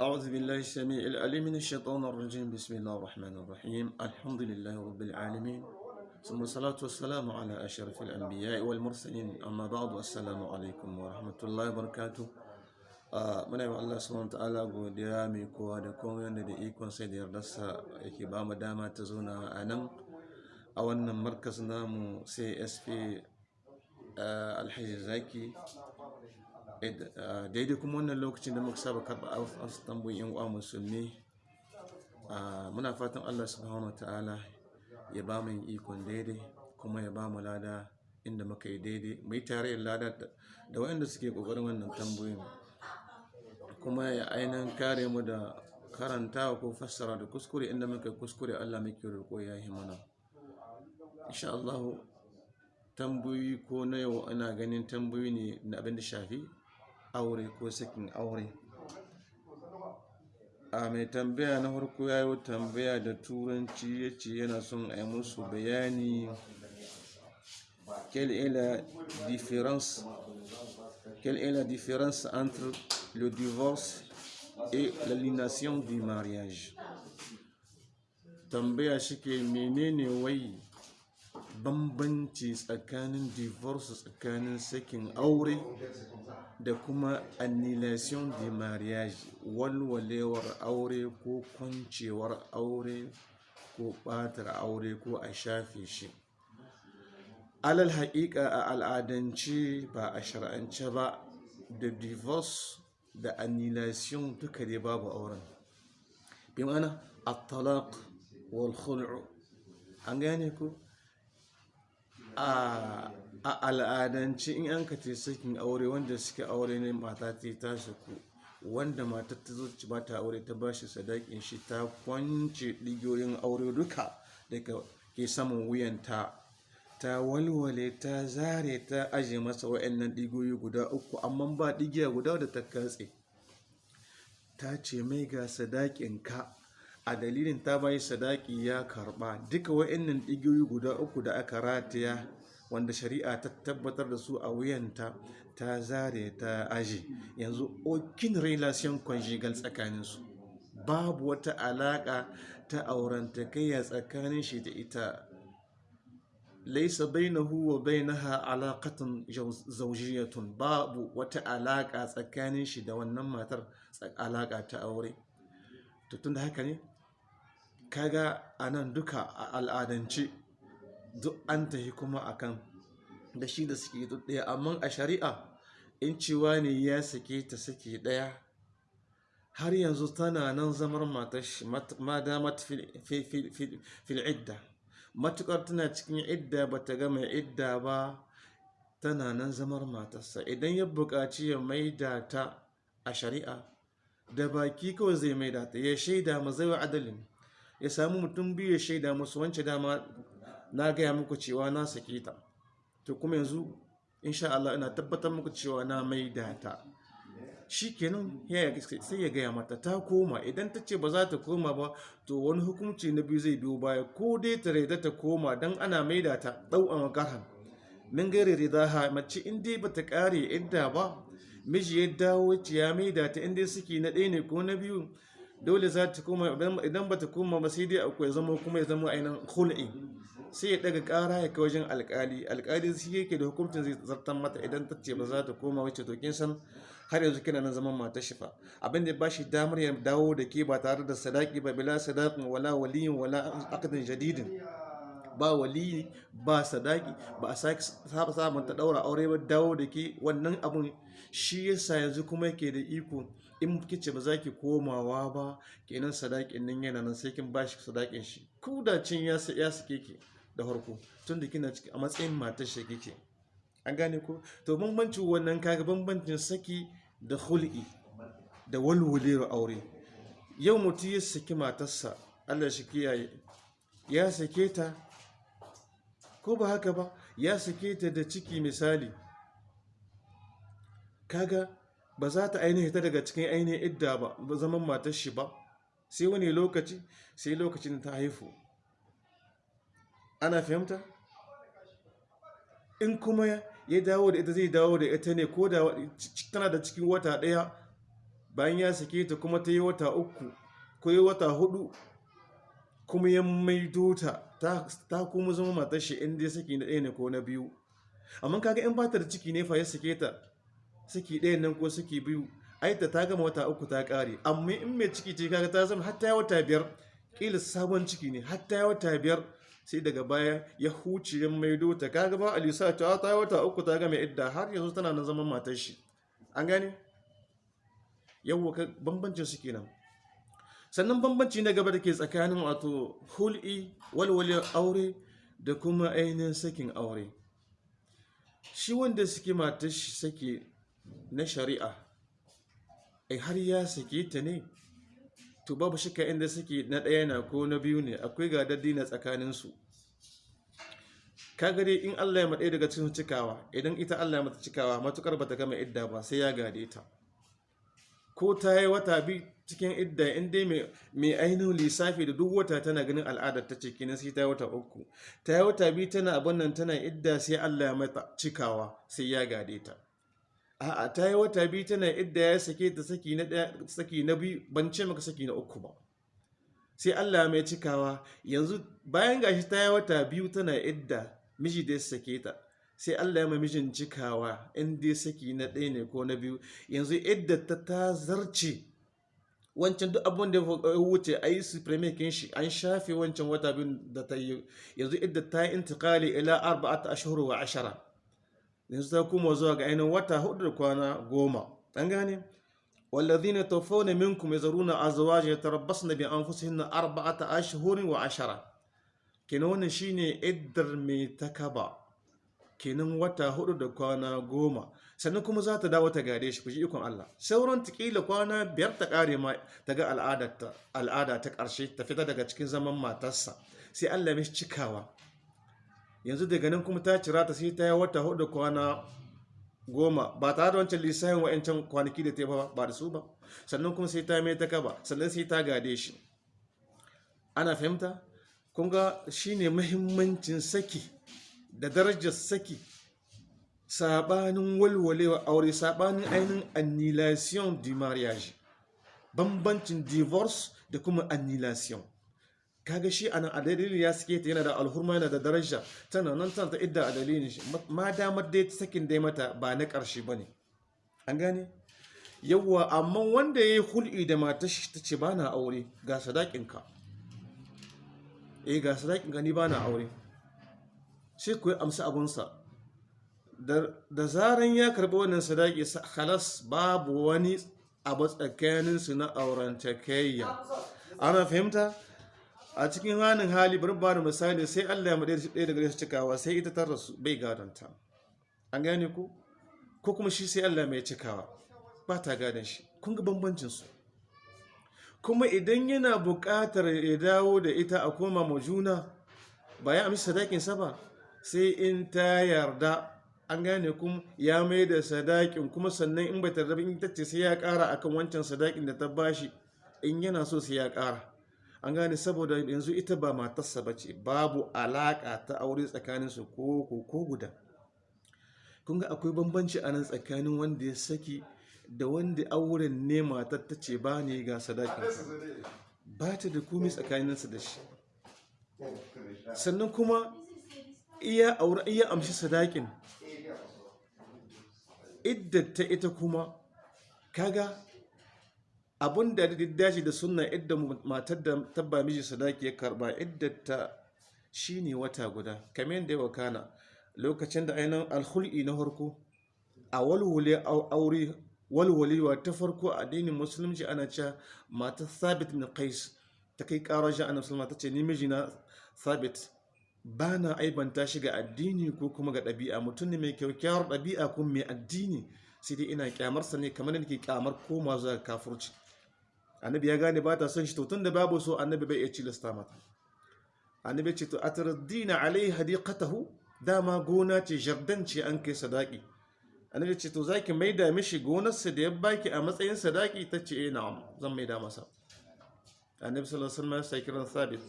أعوذ بالله السميع العليم من الشيطان الرجيم بسم الله الرحمن الرحيم الحمد لله رب العالمين ثم الصلاة والسلام على أشرف الأنبياء والمرسلين أما بعد السلام عليكم ورحمة الله وبركاته muna yi Allah subhanahu ta'ala godiya mai kowa da komai wanda da ikon sai da yardarsa yake ba mu dama ta zauna a nan a wannan markas namu CSP alhaji zaki daidai kuma wannan lokacin da muka saba karɓa wasu tambayin yan uwa musulmi muna fatan Allah subhanahu ta'ala ya ba mu ikon daidai kuma ya ba mu lada inda muka yi daidai. Yi tare lada da waɗanda suke ƙoƙarin wannan tambayoyin kuma ya ainihin kare mu da karantawa ko fassara da kuskure. Inda muka kuskure Allah muke roƙo ya yi mana. Insha ko na yau ana ganin tambayoyi ne na abin da shafi aure ko sakin aure. A mai tambaya na farko ya yi tambaya da turanci ya ce yana son a yi musu bayani quelle est la différence quelle est la différence entre le divorce et l'aliénation du mariage. Tambaya shike menene wai bambanci tsakanin divorce tsakanin sakin aure da kuma annihilation du mariage walwalewar aure ko kwancewar aure ko batar aure ko a shafe shi. Alal haƙiƙa a al'adance ba a shar'ance ba da divorce da annihilation duka dai babu auren. Bi mana at-talaq wal an gane ku a al'adance in an kace sakin aure wanda suke aure ne mata ta tashi ku wanda mata ta zo ci bata aure ta bashi sadakin shi ta kwance digiyoyin aure duka daga ke saman wuyanta. Ta walwale ta zare ta aje masa wa'annan digoyi guda uku amma ba digiya guda da ta katse. Ta ce mai ga sadakin ka. A dalilin ta bayi sadaki ya karɓa duka wa'annan digiyoyi guda uku da aka rataya wanda shari'a ta tabbatar da su a wuyanta ta zare ta aje. Yanzu okin relation conjugal tsakaninsu. Babu wata alaka ta aurantakayya tsakanin shi da ita. Laisa bainahu wa bainaha alaqatun zawjiyatun babu wata alaka tsakanin shi da wannan matar alaka ta aure. To tunda haka ne kaga a nan duka a al'adance duk an tahi kuma akan da shi da suke duk ɗaya amma a shari'a in cewa ne ya sake ta sake ɗaya har yanzu tana nan zamar matar shi ma damat fil idda. Matukar tana cikin idda ba ta gama idda ba tana nan zamar matarsa. Idan ya buƙaci ya maida ta a shari'a da baki kawai zai maida ta. Ya shaida ma zai adalin. Ya samu mutum biyu ya shaida musu wance dama na gaya muku cewa na sake ta. To kuma yanzu insha Allah ina tabbatar muku cewa na maida ta. Shi kenan sai ya gaya mata ta koma. Idan ta ce ba za ta koma ba to wani hukunci na biyu zai biyo baya. Ko dai ta raida ta koma don ana maida ta ɗau a makaran min gare rida ha mace in dai ba ta ƙare idda ba miji ya dawo ya maida ta in dai suke na ɗaya ne ko na biyu dole za ta koma idan ba ta koma ba sai dai akwai zama kuma ya zama ainihin hul'i sai ya daga ƙara ya kai wajen alƙali. Alƙali shi yake da hukuncin zai zartan mata idan ta ce ba za ta koma wacce to kin san har yanzu kina nan zaman matar shi fa. Abin da ba shi damar ya dawo da ke ba tare da sadaki ba bila sadakin wala waliyin wala akadin jadidin. Ba waliyi ba sadaki ba a sake saba samun ta daura aure ba dawo da ke. Wannan abun shi yasa yanzu kuma yake da iko in kice ba za ki komawa ba kenan sadakin nan yana nan sai kin ba shi sadakin shi. Ku da cin ya sake ki da farko tun da kina ciki a matsayin matar shi kike. An gane ko? To bambancin wannan kaga bambancin saki da hul'i da walwalewar aure. Yau mutum ya saki matarsa allah shi kiyaye ya sake ta ko ba haka ba? Ya sake ta da ciki misali. Kaga ba za ta ainihi ta daga cikin ainihin idda ba ba zaman matar shi ba. Sai wani lokaci sai lokacin ta haifu ana fahimta? In kuma ya dawo da ita zai dawo da ita ne ko da tana da cikin wata ɗaya bayan ya sake ta kuma ta yi wata uku ko yi wata huɗu kuma ya maido ta ta kuma zama matar shi inda ya saki na ɗaya ne ko na biyu. Amma kaga in bata da ciki ne fa ya sake ta saki ɗaya nan ko saki biyu ai ta ta gama wata uku ta ƙare. Amma in mai ciki ce kaga ta zama hatta ya wata biyar ƙila sabon ciki ne hatta ya wata biyar sai daga baya ya huce ya maido ta. Kaga ba alisa ta ta wata uku ta gama idda har yanzu tana nan zaman matar shi. An gane? Yawwa bambancin su kenan. Sannan bambanci na gaba da ke tsakanin wato hul'i walwale aure da kuma ainihin sakin aure. Shi wanda suke matar shi sake na shari'a ai har ya sake ta ne? To babu shika inda suke na ɗaya na ko na biyu ne akwai ga na tsakaninsu. Kaga in Allah ya maɗe daga cikin cikawa idan ita Allah ya mata cikawa matuƙar bata gama idda ba sai ya gade ta. Ko ta yi wata bi cikin idda in dai mai ainihin lissafi da duk wata tana ganin al'adar ta ciki na sai ta yi wata uku. Ta yi wata bi tana abin nan tana idda sai Allah ya mata cikawa sai ya gade ta. A'a ta yi wata biyu tana idda ya sake ta saki na biyu ban ce maka saki na uku ba. Sai Allah mai cikawa yanzu bayan gashi ta yi wata biyu tana idda miji da ya sake ta. Sai Allah ya mai mijin cikawa in dai saki na ɗaya ne ko na biyu yanzu idda ta ta zarce. Wancan duk abin da ya wuce a yi supremakin shi an shafe wancan wata biyu da ta yi. Yanzu idda ta yi intikali ila arba'ata ashhur wa ashara. Yanzu ta kuma zuwa ga ainihin wata huɗu da kwana goma. An gane? Minkum yazaruna azwajan yatarabbasna bi anfusihinna arba'ata ashhurin wa ashara. Kenan wannan shine iddar mai takaba. Kenan wata huɗu da kwana goma. Sannan kuma za ta dawo ta gare shi kuji ikon Allah. Sauran tikila kwana biyar ta kare ma ta ga al'ada ta ƙarshe ta fita daga cikin zaman matarsa. Sai Allah mai cikawa. Yanzu daga nan kuma ta cira ta sai ta yi wata huɗu kwana goma. Ba tare da wancan lissafin wa'ancan kwanaki da ta ba ba da su ba. Sannan kuma sai ta mai ta kaba sannan sai ta gade shi. Ana fahimta? Kun ga shine muhimmancin saki da darajar saki. Sabanin walwalewa aure sabanin ainihin annihilation du mariage. Bambancin divorce da kuma annihilation. Kaga shi ana a dalilin ya suke ta yana da alhurma yana da daraja. Tana nan tana ta idda a dalilin shi. Ma damar dai sakin dai mata ba na ƙarshe ba ne. An gane? Yawwa amma wanda ya yi hul'i da mata shi ta ce ba na aure ga sadakinka eh ga sadakinka ni ba na aure. Sai ku yi amsa abunsa. Da zaran ya karɓi wannan sadaki halas babu wani abu tsakaninsu na aurantakayya. Ana fahimta? A cikin hannun hali bari ba da misali sai Allah ya maɗe ɗaya daga su cikawa sai ita ta rasu bai gadonta. An gane ku? Ko kuma shi sai Allah mai cikawa ba ta gadon shi. Kun ga bambancinsu. Kuma idan yana buƙatar ya dawo da ita a koma ma juna ba ya amshi sadakinsa ba sai in ta yarda. An gane kuma ya mai da sadakin kuma sannan in bai tarda in ta ce sai ya ƙara akan wancan sadakin da ta bashi in yana so sai ya ƙara. An gane saboda yanzu ita ba matarsa ba ce babu alaƙa ta aure tsakaninsu ko ko guda. Kun ga akwai bambanci a nan tsakanin wanda ya saki da wanda auren ne matar ta ce ba ne ga sadakin ba ta da komai tsakaninsa da shi. Sannan kuma iya aure iya amshi sadakin. Iddata ita kuma kaga abun da dace da sunna idda matar da tabba miji sadaki ya karɓa iddata shine wata guda. Kamar yadda ya wakana lokacin da ainihin alhul'i na farko a walwale aure walwalewa ta farko a addinin musulunci ana cewa matar sabit min qais ta kai karar shi annabi sallallahu ta ce ni mijina sabit ba na aibanta shi ga addini ko kuma ga ɗabi'a. Mutum ne mai kyaukyawar ɗabi'a ko mai addini. Sai dai ina kyamarsa ne kamar da nake kyamar koma zuwa kafurci annabi ya gane ba ta son shi to tun da babu so annabi bai iya cilasta mata. Annabi ce to atardina alai hadiqatahu? Dama gona ce jardan ce an kai sadaki. Annabi ce to zaki maida mishi gonarsa da ya baki a matsayin sadaki? Ta ce eh na'am zan maida masa. Annabi sallallahu alaihi wasallam sai kiran sabit.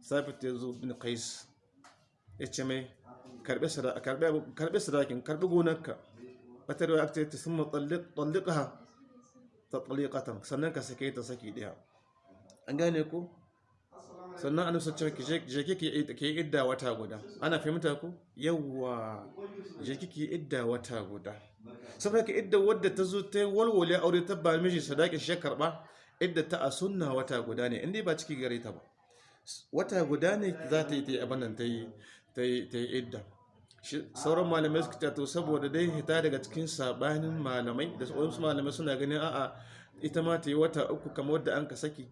Sabit ya zo bin qais. Ya ce mai karɓe sadaki karɓe sadakin karɓe gonarka. Wata da aka ce ta sun talliqaha. Tatliqatan sannan ka sake ta saki ɗaya an gane ko sannan an nusa cewa je kike ke idda wata guda. Ana fahimta ko yawwa je kike idda wata guda. Saboda ka idda wadda ta zo ta walwale aure ta ba miji sadaki shi karɓa idda ta a sunna wata guda ne inda ba ciki gare ta ba. Wata guda ne za ta yi ta yi abin ta yi idda. Sauran malamai suka to saboda dai hita daga cikin sabanin malamai da wasu malamai suna ganin a'a ita ma ta yi wata uku kamar wadda an ka saki.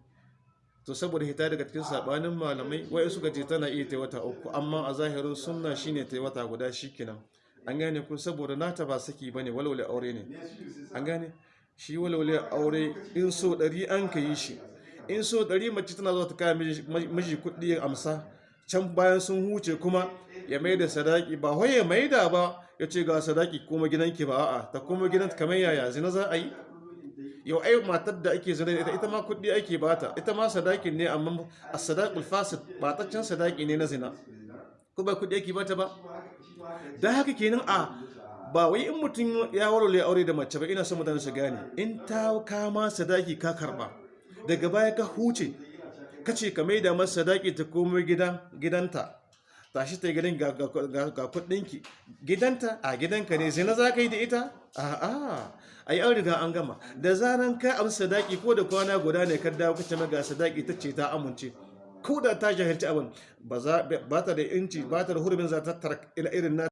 To saboda hita daga cikin sabanin malamai wai suka ce tana iya ta yi wata uku amma a zahirin sunna shine ta yi wata guda shikenan. An gane ku saboda nata ba saki ba ne walwale aure ne. An gane? Shi walwale aure in so ɗari an ka yi shi. In so ɗari mace tana zuwa ta kaya miji kuɗi amsa can bayan sun huce kuma ya mai da sadaki ba wai ya mai da ba ya ce ga sadaki kuma gidanki ba a'a ta kuma gidan kamar yaya zina za a yi? Yau ai matar da ake zina ita ita ma kuɗi ake bata ita ma sadakin ne amma a sadaqul fasid bataccen sadaki ne na zina. Ko ba kuɗi ake bata ba? Dan haka kenan a ba wai in mutum ya warware aure da mace ba ina son mutane su gane in ta kama sadaki ka karɓa daga baya ka huce ka ce ka maida masa sadaki ta komai gidanta tashi ta gidan ga kudinki gidanta a gidanka ne zina za ka yi da ita? A a yi riga an gama. Da zaran ka amsa sadaki ko da kwana guda ne ka dawo kace ga sadaki ta ce ta amince. Ko da ta jahilci abin ba ta da inci ba ta da hurumin za ta tattara irin na